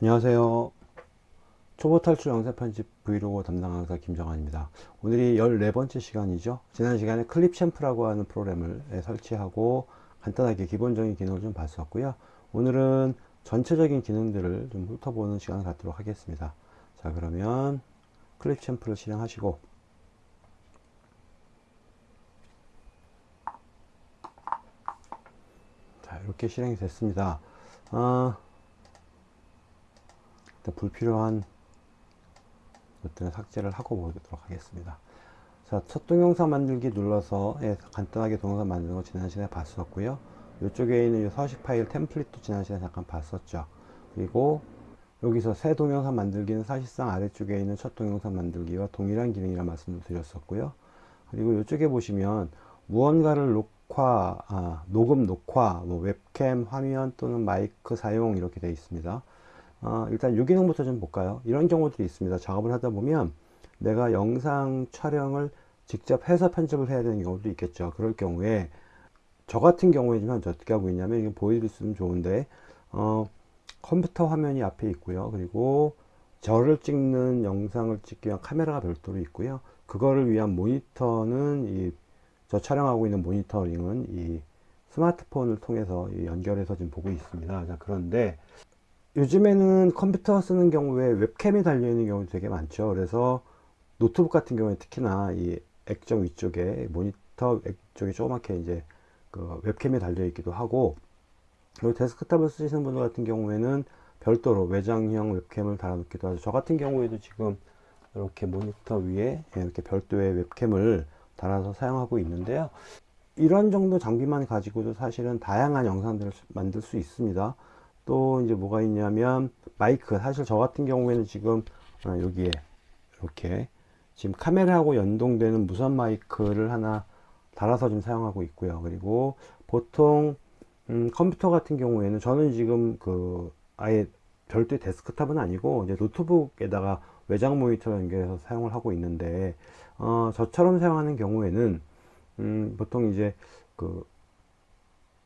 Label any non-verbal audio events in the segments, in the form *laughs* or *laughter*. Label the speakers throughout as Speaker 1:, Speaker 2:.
Speaker 1: 안녕하세요. 초보 탈출 영상 편집 브이로그 담당 강사 김정환입니다. 오늘이 14번째 시간이죠. 지난 시간에 클립 챔프라고 하는 프로그램을 설치하고 간단하게 기본적인 기능을 좀 봤었고요. 오늘은 전체적인 기능들을 좀 훑어보는 시간을 갖도록 하겠습니다. 자 그러면 클립 챔프를 실행하시고. 자 이렇게 실행이 됐습니다 어, 불필요한 것들은 삭제를 하고 보도록 하겠습니다. 자, 첫 동영상 만들기 눌러서 예, 간단하게 동영상 만드는 거 지난 시간에 봤었고요. 이쪽에 있는 이 서식 파일 템플릿도 지난 시간에 잠깐 봤었죠. 그리고 여기서 새 동영상 만들기는 사실상 아래쪽에 있는 첫 동영상 만들기와 동일한 기능이라 말씀을 드렸었고요. 그리고 이쪽에 보시면 무언가를 녹화, 아, 녹음 녹화, 뭐 웹캠, 화면 또는 마이크 사용 이렇게 되어 있습니다. 어, 일단 유기능부터 좀 볼까요? 이런 경우들이 있습니다. 작업을 하다 보면 내가 영상 촬영을 직접 해서 편집을 해야 되는 경우도 있겠죠. 그럴 경우에 저 같은 경우에 좀 어떻게 하고 있냐면 이게 보여드리면 좋은데 어, 컴퓨터 화면이 앞에 있고요. 그리고 저를 찍는 영상을 찍기 위한 카메라가 별도로 있고요. 그거를 위한 모니터는 이 저 촬영하고 있는 모니터링은 이 스마트폰을 통해서 연결해서 지금 보고 있습니다. 자 그런데 요즘에는 컴퓨터 쓰는 경우에 웹캠이 달려 있는 경우도 되게 많죠. 그래서 노트북 같은 경우에 특히나 이 액정 위쪽에 모니터 쪽에 조그맣게 이제 그 웹캠이 달려 있기도 하고 그리고 데스크탑을 쓰시는 분들 같은 경우에는 별도로 외장형 웹캠을 달아 놓기도 하죠. 저 같은 경우에도 지금 이렇게 모니터 위에 이렇게 별도의 웹캠을 달아서 사용하고 있는데요. 이런 정도 장비만 가지고도 사실은 다양한 영상들을 만들 수 있습니다 또 이제 뭐가 있냐면 마이크. 사실 저 같은 경우에는 지금 어, 여기에 이렇게 지금 카메라하고 연동되는 무선 마이크를 하나 달아서 좀 사용하고 있고요. 그리고 보통 음, 컴퓨터 같은 경우에는 저는 지금 그 아예 별도의 데스크탑은 아니고 이제 노트북에다가 외장 모니터 연결해서 사용을 하고 있는데 어, 저처럼 사용하는 경우에는 음, 보통 이제 그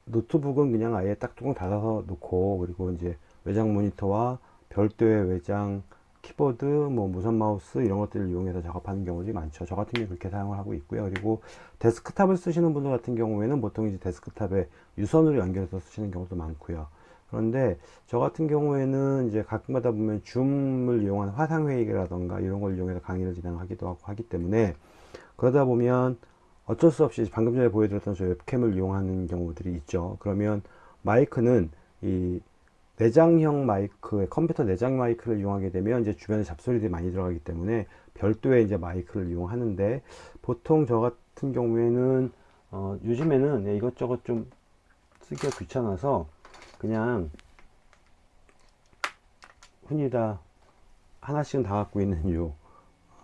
Speaker 1: 노트북은 그냥 아예 딱 뚜껑 닫아서 놓고 그리고 이제 외장 모니터와 별도의 외장 키보드 뭐 무선 마우스 이런 것들을 이용해서 작업하는 경우들이 많죠. 저 같은 경우 그렇게 사용을 하고 있고요. 그리고 데스크탑을 쓰시는 분들 같은 경우에는 보통 이제 데스크탑에 유선으로 연결해서 쓰시는 경우도 많고요. 그런데 저 같은 경우에는 이제 가끔가다 보면 줌을 이용한 화상회의라던가 이런 걸 이용해서 강의를 진행하기도 하고 하기 때문에 그러다 보면 어쩔 수 없이 방금 전에 보여드렸던 저 웹캠을 이용하는 경우들이 있죠. 그러면 마이크는 이 내장형 마이크 컴퓨터 내장 마이크를 이용하게 되면 이제 주변에 잡소리들이 많이 들어가기 때문에 별도의 이제 마이크를 이용하는데 보통 저 같은 경우에는 어, 요즘에는 네, 이것저것 좀 쓰기가 귀찮아서 그냥 흔히 다 하나씩은 다 갖고 있는 요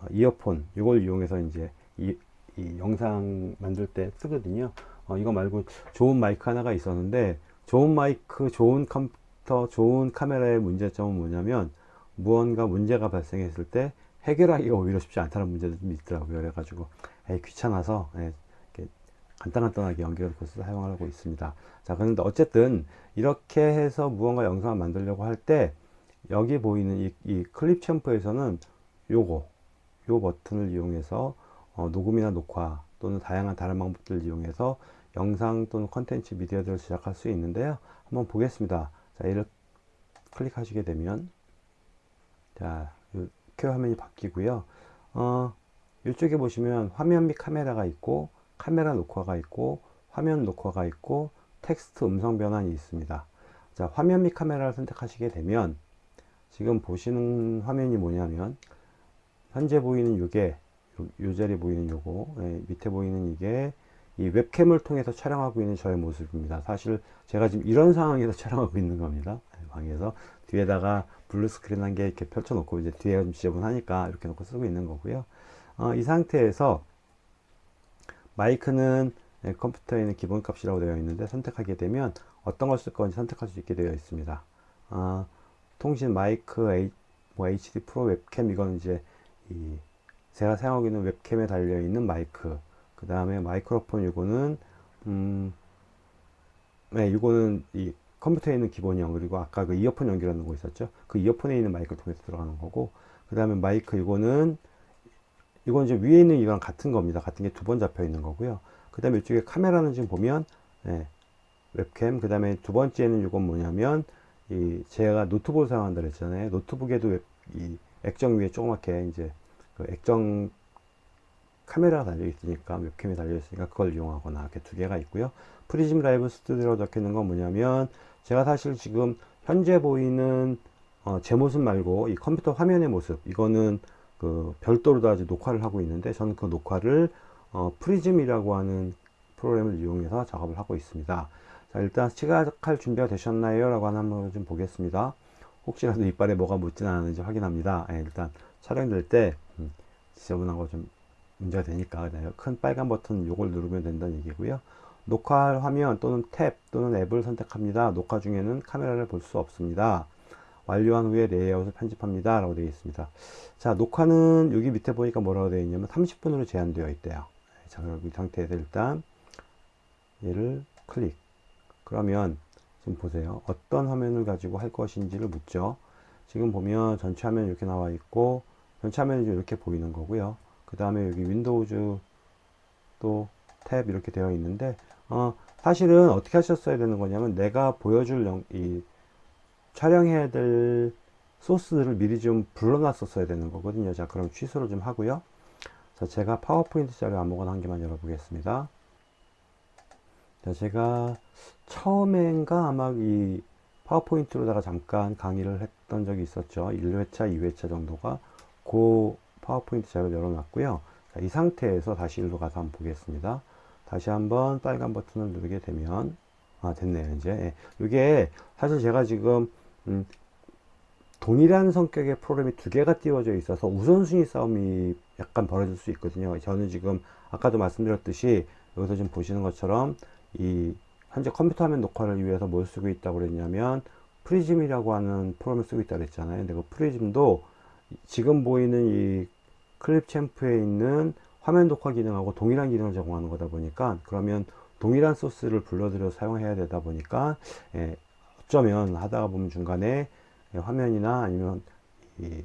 Speaker 1: 어, 이어폰 이걸 이용해서 이제 이, 이 영상 만들 때 쓰거든요. 어, 이거 말고 좋은 마이크 하나가 있었는데 좋은 마이크 좋은 컴퓨터 좋은 카메라의 문제점은 뭐냐면 무언가 문제가 발생했을 때 해결하기가 오히려 쉽지 않다는 문제도 좀 있더라고요. 그래가지고 에이, 귀찮아서 예, 간단간단하게 연결해서 사용하고 있습니다. 자 그런데 어쨌든 이렇게 해서 무언가 영상을 만들려고 할 때 여기 보이는 이, 이 클립 챔프에서는 요거 요 버튼을 이용해서 어, 녹음이나 녹화 또는 다양한 다른 방법들을 이용해서 영상 또는 컨텐츠 미디어들을 제작할 수 있는데요. 한번 보겠습니다. 자 얘를 클릭하시게 되면 자 이렇게 화면이 바뀌고요. 어, 이쪽에 보시면 화면 및 카메라가 있고 카메라 녹화가 있고 화면 녹화가 있고 텍스트 음성 변환이 있습니다. 자 화면 및 카메라를 선택하시게 되면 지금 보시는 화면이 뭐냐면 현재 보이는 이게 요 자리 보이는 요거 예, 밑에 보이는 이게 이 웹캠을 통해서 촬영하고 있는 저의 모습입니다. 사실 제가 지금 이런 상황에서 *laughs* 촬영하고 있는 겁니다. 예, 방에서. 뒤에다가 blue screen 한 개 이렇게 펼쳐 놓고 이제 뒤에가 좀 지저분하니까 이렇게 놓고 쓰고 있는 거고요. 어, 이 상태에서 마이크는 예, 컴퓨터에 있는 기본값이라고 되어 있는데 선택하게 되면 어떤 걸 쓸 건지 선택할 수 있게 되어 있습니다. 어, 통신 마이크 H, 뭐 HD Pro Webcam 이건 이제 이 제가 사용하고 있는 웹캠에 달려있는 마이크. 그 다음에 마이크로폰 이거는 음, 네, 이거는 이 컴퓨터에 있는 기본형 그리고 아까 그 이어폰 연결하는 거 있었죠? 그 이어폰에 있는 마이크를 통해서 들어가는 거고 그 다음에 마이크 이거는 이건 이제 위에 있는 이거랑 같은 겁니다. 같은 게 두 번 잡혀 있는 거고요. 그 다음에 이쪽에 카메라는 지금 보면 예, 웹캠. 그 다음에 두 번째는 이건 뭐냐면 이 제가 노트북을 사용한다 그랬잖아요. 노트북에도 웹, 이 액정 위에 조그맣게 이제 그 액정 카메라가 달려 있으니까 웹캠이 달려 있으니까 그걸 이용하거나 이렇게 두 개가 있고요. PRISM Live Studio로 적혀 있는 건 뭐냐면 제가 사실 지금 현재 보이는 어, 제 모습 말고 이 컴퓨터 화면의 모습 이거는 그 별도로 다 녹화를 하고 있는데 저는 그 녹화를 어, PRISM이라고 하는 프로그램을 이용해서 작업을 하고 있습니다. 자 일단 시작할 준비가 되셨나요? 라고 하는 한번 좀 보겠습니다. 혹시라도 이빨에 뭐가 묻진 않았는지 확인합니다. 예, 일단 촬영될 때 음, 지저분한 거 좀 문제가 되니까 큰 빨간 버튼 요걸 누르면 된다는 얘기고요. 녹화 화면 또는 탭 또는 앱을 선택합니다. 녹화 중에는 카메라를 볼 수 없습니다. 완료한 후에 레이아웃을 편집합니다. 라고 되어 있습니다. 자 녹화는 여기 밑에 보니까 뭐라고 되어 있냐면 30분으로 제한되어 있대요. 자 그럼 이 상태에서 일단 얘를 클릭. 그러면 지금 보세요. 어떤 화면을 가지고 할 것인지를 묻죠 지금 보면 전체 화면 이렇게 나와 있고 전체 화면이 이렇게 보이는 거고요. 그 다음에 여기 Windows 또 탭 이렇게 되어 있는데 어, 사실은 어떻게 하셨어야 되는 거냐면 내가 보여줄 영, 이 촬영해야 될 소스를 미리 좀 불러놨었어야 되는 거거든요. 자 그럼 취소를 좀 하고요. 자 제가 파워포인트 자료 아무거나 한 개만 열어보겠습니다. 자 제가 처음엔가 아마 이 파워포인트로다가 잠깐 강의를 했던 적이 있었죠 1회차 2회차 정도가 그 파워포인트 자료 열어놨고요. 자, 이 상태에서 다시 일로 가서 한번 보겠습니다. 다시 한번 빨간 버튼을 누르게 되면 아 됐네요 이제 예. 이게 사실 제가 지금 음, 동일한 성격의 프로그램이 두 개가 띄워져 있어서 우선순위 싸움이 약간 벌어질 수 있거든요 저는 지금 아까도 말씀드렸듯이 여기서 지금 보시는 것처럼 이 현재 컴퓨터 화면 녹화를 위해서 뭘 쓰고 있다고 그랬냐면 PRISM이라고 하는 프로그램을 쓰고 있다고 그랬잖아요. 근데 그 PRISM도 지금 보이는 이 Clipchamp에 있는 화면 녹화 기능하고 동일한 기능을 제공하는 거다 보니까 그러면 동일한 소스를 불러들여 사용해야 되다 보니까 예, 어쩌면 하다가 보면 중간에 예, 화면이나 아니면 이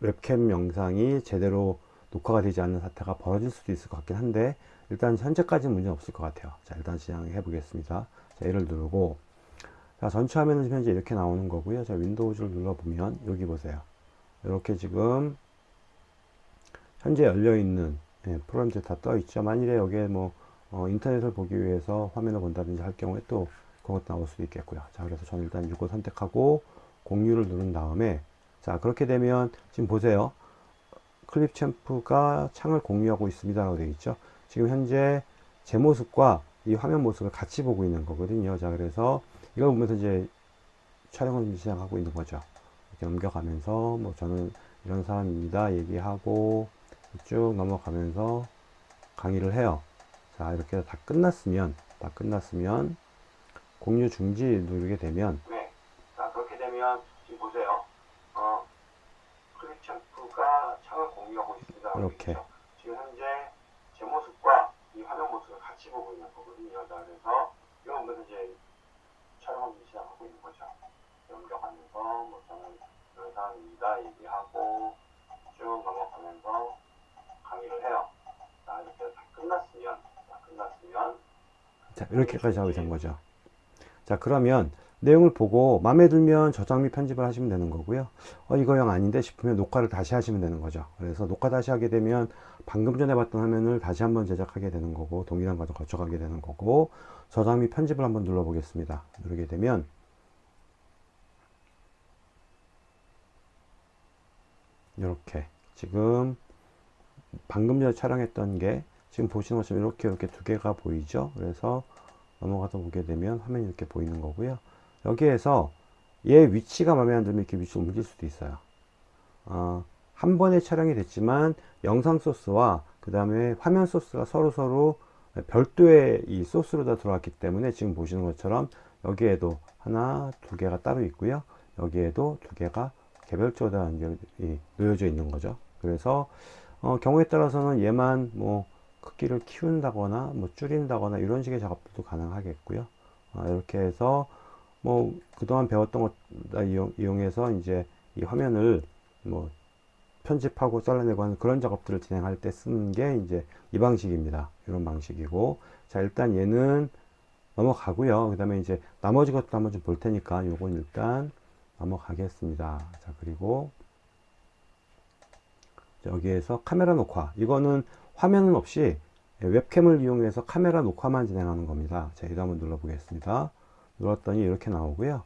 Speaker 1: 웹캠 영상이 제대로 녹화가 되지 않는 사태가 벌어질 수도 있을 것 같긴 한데 일단 현재까지는 문제 없을 것 같아요. 자 일단 진행해 보겠습니다. 자 얘를 누르고 자 전체 화면은 현재 이렇게 나오는 거고요. 자 윈도우즈를 눌러보면 여기 보세요. 이렇게 지금 현재 열려있는 예, 프로그램들이 다 떠 있죠. 만일에 여기에 뭐 어, 인터넷을 보기 위해서 화면을 본다든지 할 경우에 또 그것도 나올 수도 있겠고요. 자 그래서 저는 일단 이거 선택하고 공유를 누른 다음에 자 그렇게 되면 지금 보세요. 클립 챔프가 창을 공유하고 있습니다 라고 되어 있죠 지금 현재 제 모습과 이 화면 모습을 같이 보고 있는 거거든요 자 그래서 이걸 보면서 이제 촬영을 시작하고 있는 거죠 이렇게 넘겨가면서 뭐 저는 이런 사람입니다 얘기하고 쭉 넘어가면서 강의를 해요. 자, 이렇게 다 끝났으면, 다 끝났으면, 공유 중지 누르게 되면, 네. 자, 그렇게 되면, 지금 보세요. 어, 클립 챔프가 창을 공유하고 있습니다. 이렇게. 지금 현재 이 화면 모습을 같이 보고 있는 거거든요. 자, 그래서, 이거 보면서 이제 촬영을 시작하고 있는 거죠. 넘겨가면서, 뭐, 저는 이런 사람입니다. 얘기하고, 쭉 넘어가면서, 강의를 해요. 자, 이렇게 다 끝났으면, 자, 끝났으면. 자, 이렇게까지 작업이 된 거죠. 자, 그러면 내용을 보고 마음에 들면 저장 및 편집을 하시면 되는 거고요. 어, 이거 영 아닌데 싶으면 녹화를 다시 하시면 되는 거죠. 그래서 녹화 다시 하게 되면 방금 전에 봤던 화면을 다시 한번 제작하게 되는 거고, 동일한 과정 거쳐가게 되는 거고, 저장 및 편집을 한번 눌러 보겠습니다. 누르게 되면, 이렇게 지금 방금 전에 촬영했던 게 지금 보시는 것처럼 이렇게 이렇게 두 개가 보이죠? 그래서 넘어가서 보게 되면 화면이 이렇게 보이는 거고요. 여기에서 얘 위치가 마음에 안 들면 이렇게 위치 옮길 수도 있어요. 어, 한 번에 촬영이 됐지만 영상 소스와 그 다음에 화면 소스가 서로 서로 별도의 이 소스로 다 들어왔기 때문에 지금 보시는 것처럼 여기에도 하나 두 개가 따로 있고요. 여기에도 두 개가 개별적으로 다 놓여져 있는 거죠. 그래서 어, 경우에 따라서는 얘만 뭐 크기를 키운다거나 뭐 줄인다거나 이런 식의 작업들도 가능하겠고요. 어, 이렇게 해서 뭐 그동안 배웠던 것 이용, 이용해서 이제 이 화면을 뭐 편집하고 잘라내고 하는 그런 작업들을 진행할 때 쓰는 게 이제 이 방식입니다. 이런 방식이고 자 일단 얘는 넘어가고요. 그 다음에 이제 나머지 것도 한번 좀 볼 테니까 요건 일단 넘어가겠습니다. 자 그리고 여기에서 카메라 녹화 이거는 화면은 없이 웹캠을 이용해서 카메라 녹화만 진행하는 겁니다. 자, 이거 한번 눌러 보겠습니다. 눌렀더니 이렇게 나오고요.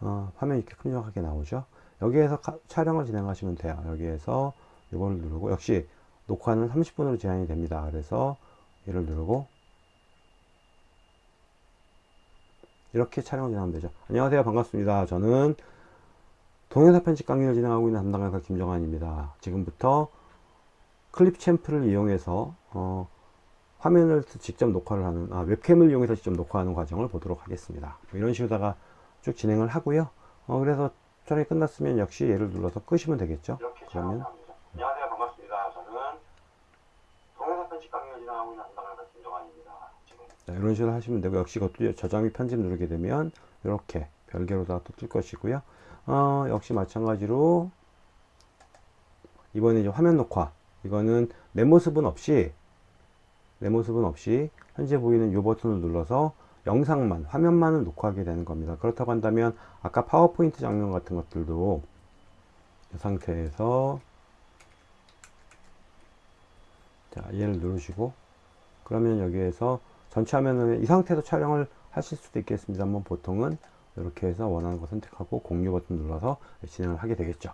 Speaker 1: 어, 화면이 이렇게 큼직하게 나오죠. 여기에서 가, 촬영을 진행하시면 돼요. 여기에서 이걸 누르고 역시 녹화는 30분으로 제한이 됩니다. 그래서 얘를 누르고 이렇게 촬영을 진행하면 되죠. 안녕하세요. 반갑습니다. 저는 동영상 편집 강의를 진행하고 있는 담당가사 김정환입니다. 지금부터 클립 챔프를 이용해서 어, 화면을 직접 녹화를 하는 아, 웹캠을 이용해서 직접 녹화하는 과정을 보도록 하겠습니다. 뭐 이런 식으로다가 쭉 진행을 하고요. 어, 그래서 촬영이 끝났으면 역시 얘를 눌러서 끄시면 되겠죠. 그러면
Speaker 2: 안녕하세요 반갑습니다. 저는 동영상 편집 강의를 진행하고 있는 담당가사 김정환입니다.
Speaker 1: 자, 이런 식으로 하시면 되고 역시 그것도 저장 및 편집 누르게 되면 이렇게 별개로다가 또뜰 것이고요. 어, 역시 마찬가지로 이번에 이제 화면 녹화 이거는 내 모습은 없이 내 모습은 없이 현재 보이는 이 버튼을 눌러서 영상만 화면만을 녹화하게 되는 겁니다. 그렇다고 한다면 아까 파워포인트 장면 같은 것들도 이 상태에서 자 얘를 누르시고 그러면 여기에서 전체 화면을 이 상태에서 촬영을 하실 수도 있겠습니다만 보통은 이렇게 해서 원하는 거 선택하고 공유 버튼 눌러서 진행을 하게 되겠죠.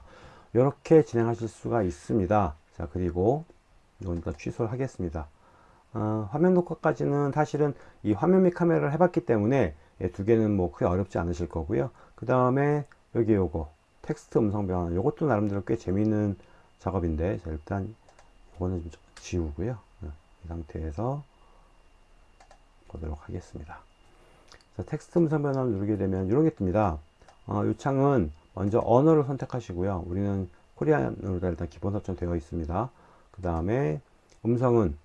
Speaker 1: 이렇게 진행하실 수가 있습니다. 자 그리고 이건 다 취소를 하겠습니다 어, 화면 녹화까지는 사실은 이 화면 및 카메라를 해봤기 때문에 예, 두 개는 뭐 크게 어렵지 않으실 거고요. 그 다음에 여기 요거 텍스트 음성 변환 요것도 나름대로 꽤 재미있는 작업인데 자, 일단 이거는 좀 지우고요. 어, 이 상태에서 보도록 하겠습니다. 자, 텍스트 음성 변환을 누르게 되면 이런 게 뜹니다. 어, 이 창은 먼저 언어를 선택하시고요. 우리는 Korean으로 일단 기본 설정 되어 있습니다. 그 다음에 음성은 어,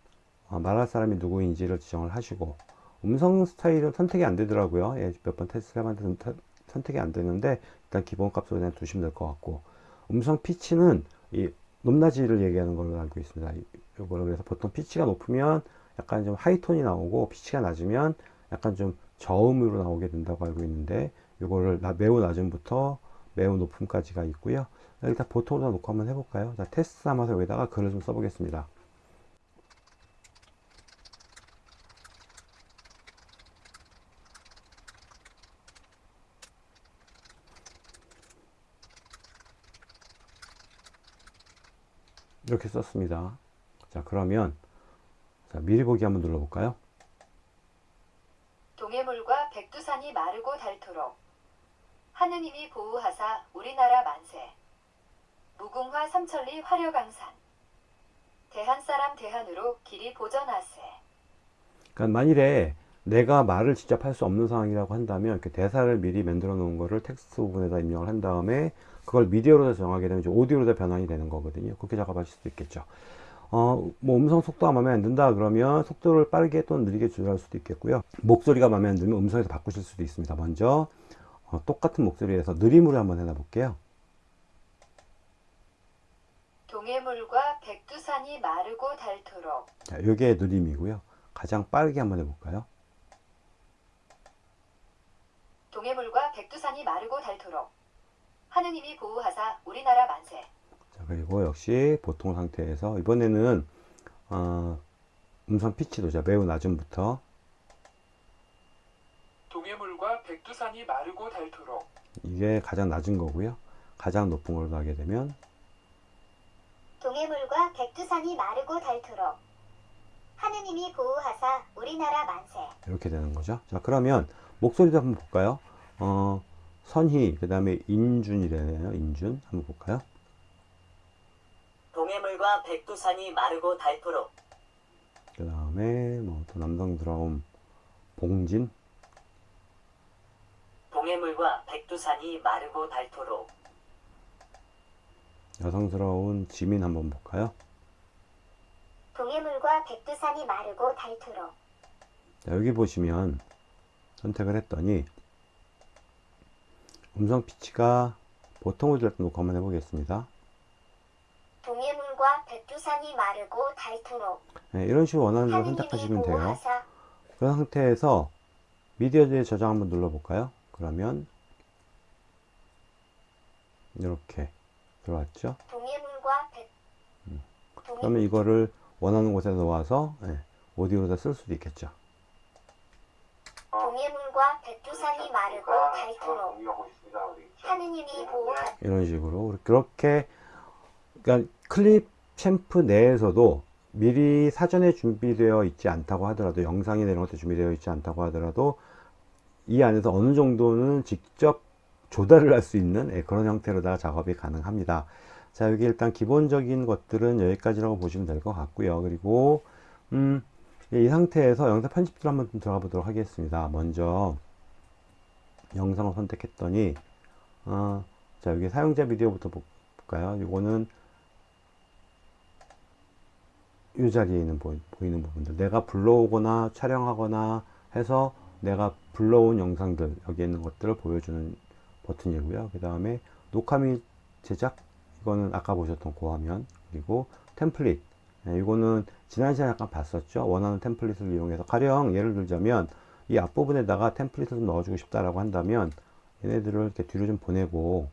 Speaker 1: 말할 사람이 누구인지를 지정을 하시고 음성 스타일은 선택이 안 되더라고요. 예, 몇번 테스트를 해봤는데 선택이 안 되는데 일단 기본 값으로 그냥 두시면 될 것 같고 음성 피치는 이 높낮이를 얘기하는 걸로 알고 있습니다. 이거를 그래서 보통 피치가 높으면 약간 좀 하이톤이 나오고 피치가 낮으면 약간 좀 저음으로 나오게 된다고 알고 있는데 이거를 매우 낮음부터 매우 높음까지가 있고요. 일단 보통으로 놓고 한번 해볼까요? 자 테스트 삼아서 여기다가 글을 좀 써보겠습니다 이렇게 썼습니다. 자 그러면 자, 미리 보기 한번 눌러볼까요?
Speaker 3: 동해물과 백두산이 마르고 닳도록 하느님이 보호하사 우리나라 만세 무궁화 삼천리 화려강산 대한사람 대한으로 길이 보전하세
Speaker 1: 그러니까 만일에 내가 말을 직접 할 수 없는 상황이라고 한다면 이렇게 대사를 미리 만들어 놓은 거를 텍스트 부분에다 입력을 한 다음에 그걸 미디어로 정하게 되면 이제 오디오로 변환이 되는 거거든요. 그렇게 작업하실 수도 있겠죠. 어, 뭐 음성 속도가 마음에 안 든다 그러면 속도를 빠르게 또 느리게 조절할 수도 있겠고요. 목소리가 마음에 안 들면 음성에서 바꾸실 수도 있습니다. 먼저 어, 똑같은 목소리에서 느림으로 한번 해놔 볼게요.
Speaker 3: 동해물과 백두산이 마르고 닳도록
Speaker 1: 자, 요게 느림이고요. 가장 빠르게 한번 해볼까요?
Speaker 3: 동해물과 백두산이 마르고 닳도록 하느님이 보호하사 우리나라 만세
Speaker 1: 자, 그리고 역시 보통 상태에서 이번에는 어, 음성 피치 도 자, 매우 낮음부터
Speaker 4: 동해물과 백두산이 마르고 닳도록
Speaker 1: 이게 가장 낮은 거고요. 가장 높은 걸로 하게 되면
Speaker 5: 동해물과 백두산이 마르고 닳도록 하느님이 보호하사 우리나라 만세
Speaker 1: 이렇게 되는 거죠. 자 그러면 목소리도 한번 볼까요? 어, 선희 그 다음에 인준이래요. 인준 한번 볼까요?
Speaker 6: 동해물과 백두산이 마르고 닳도록
Speaker 1: 그 다음에 뭐 또 남성스러운 봉진
Speaker 6: 동해물과 백두산이 마르고 닳도록
Speaker 1: 여성스러운 지민 한번 볼까요?
Speaker 5: 동해물과 백두산이 마르고 닳도록
Speaker 1: 자, 여기 보시면 선택을 했더니 음성 피치가 때 녹화 한번 해보겠습니다.
Speaker 5: 동해물과 백두산이 마르고 닳도록
Speaker 1: 네, 이런 식으로 원하는 대로 선택하시면 돼요. 그런 상태에서 미디어에 저장 한번 눌러볼까요? 그러면 이렇게 들어왔죠?
Speaker 5: 동해물과 백 동해
Speaker 1: 그러면 이거를 원하는 곳에 놓아서 예, 오디오로다 쓸 수도 있겠죠.
Speaker 5: 동해물과 백두산이 마르고 닳도록
Speaker 2: 공유하고 있습니다. 그러겠죠?
Speaker 5: 하느님이 보호하
Speaker 1: 이런 식으로 그렇게 그러니까 클립 챔프 내에서도 미리 사전에 준비되어 있지 않다고 하더라도 영상이 내는 것도 준비되어 있지 않다고 하더라도 이 안에서 어느 정도는 직접 조달을 할 수 있는 예, 그런 형태로다가 작업이 가능합니다. 자 여기 일단 기본적인 것들은 여기까지라고 보시면 될 것 같고요. 그리고 음, 이 상태에서 영상 편집들 한번 좀 들어가 보도록 하겠습니다. 먼저 영상을 선택했더니 어, 자 여기 사용자 비디오부터 볼까요? 이거는 이 자리에 있는 보, 보이 는 부분들 내가 불러오거나 촬영하거나 해서 내가 불러온 영상들 여기 있는 것들을 보여주는 버튼이고요 그 다음에 녹화 및 제작 이거는 아까 보셨던 그 화면 그리고 템플릿 네, 이거는 지난 시간에 약간 봤었죠 원하는 템플릿을 이용해서 가령 예를 들자면 이 앞부분에다가 템플릿을 좀 넣어주고 싶다라고 한다면 얘네들을 이렇게 뒤로 좀 보내고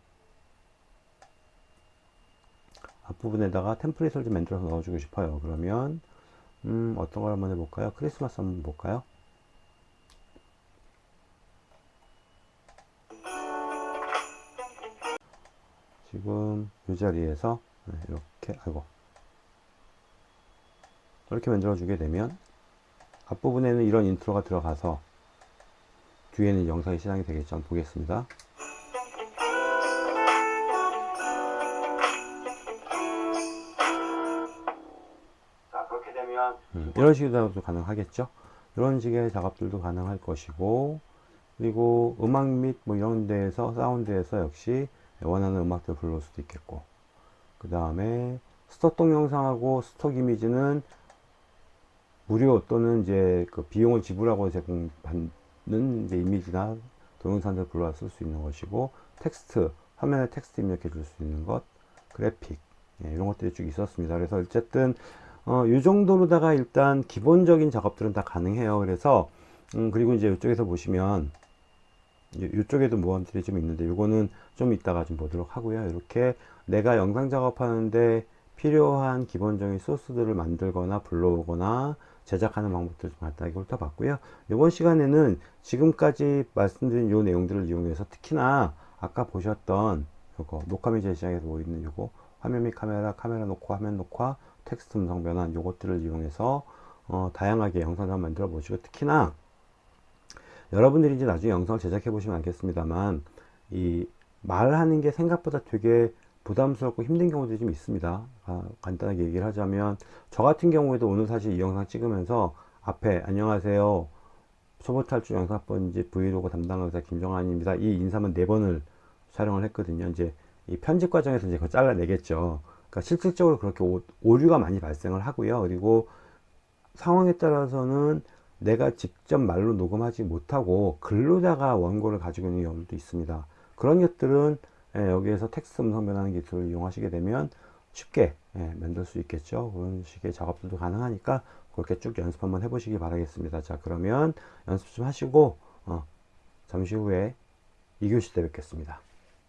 Speaker 1: 앞부분에다가 템플릿을 좀 만들어서 넣어주고 싶어요. 그러면 음, 어떤 걸 한번 해볼까요? 크리스마스 한번 볼까요? 지금 이 자리에서 네, 이렇게 아이고 이렇게 만들어 주게 되면 앞부분에는 이런 인트로가 들어가서 뒤에는 영상이 시작이 되겠죠. 한번 보겠습니다.
Speaker 2: 자, 그렇게 되면
Speaker 1: 음, 이런 식으로도 가능하겠죠. 이런 식의 작업들도 가능할 것이고 그리고 음악 및 뭐 이런 데에서 사운드에서 역시 원하는 음악들 불러올 수도 있겠고 그 다음에 stock 동영상하고 stock 이미지는 무료 또는 이제 그 비용을 지불하고 제공받는 이제 이미지나 동영상들 불러와 쓸 수 있는 것이고 텍스트 화면에 텍스트 입력해 줄 수 있는 것 그래픽 예, 이런 것들이 쭉 있었습니다 그래서 어쨌든 어, 이 정도로다가 일단 기본적인 작업들은 다 가능해요. 그래서, 음, 그리고 이제 이쪽에서 보시면, 이- 이쪽에도 모험들이 좀 있는데, 이거는 좀 이따가 좀 보도록 하고요. 이렇게 내가 영상 작업하는데 필요한 기본적인 소스들을 만들거나 불러오거나 제작하는 방법들 좀 간단하게 훑어봤고요. 이번 시간에는 지금까지 말씀드린 요 내용들을 이용해서 특히나 아까 보셨던 요거 녹화 및 제시장에서 보이는 요거 화면 및 카메라, 카메라 녹화, 화면 녹화, 텍스트 음성 변환 요것들을 이용해서 어, 다양하게 영상을 만들어 보시고 특히나 여러분들이 이제 나중에 영상을 제작해 보시면 알겠습니다만 이 말하는 게 생각보다 되게 부담스럽고 힘든 경우들이 좀 있습니다 아, 간단하게 얘기를 하자면 저 같은 경우에도 오늘 사실 이 영상 찍으면서 앞에 안녕하세요 초보 탈출 영상번지 브이로그 담당 의사 김정환입니다 이 인사만 네 번을 촬영을 했거든요 이제 이 편집 과정에서 이제 그거 잘라내겠죠 그러니까 실질적으로 그렇게 오, 오류가 많이 발생을 하고요. 그리고 상황에 따라서는 내가 직접 말로 녹음하지 못하고 글로다가 원고를 가지고 있는 경우도 있습니다. 그런 것들은 예, 여기에서 텍스트 음성 변환 기술을 이용하시게 되면 쉽게 예, 만들 수 있겠죠. 그런 식의 작업들도 가능하니까 그렇게 쭉 연습 한번 해보시기 바라겠습니다. 자 그러면 연습 좀 하시고 어, 잠시 후에 2교시 때 뵙겠습니다.